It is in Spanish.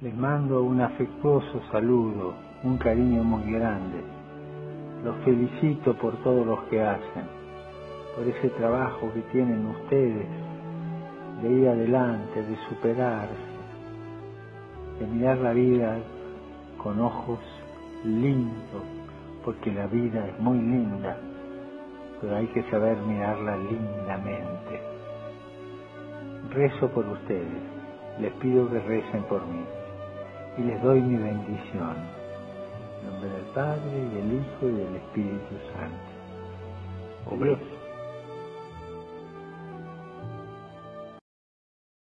Les mando un afectuoso saludo, un cariño muy grande. Los felicito por todo lo que hacen, por ese trabajo que tienen ustedes de ir adelante, de superarse, de mirar la vida con ojos lindos, porque la vida es muy linda, pero hay que saber mirarla lindamente. Rezo por ustedes, les pido que recen por mí y les doy mi bendición. En nombre del Padre, y del Hijo y del Espíritu Santo. Dios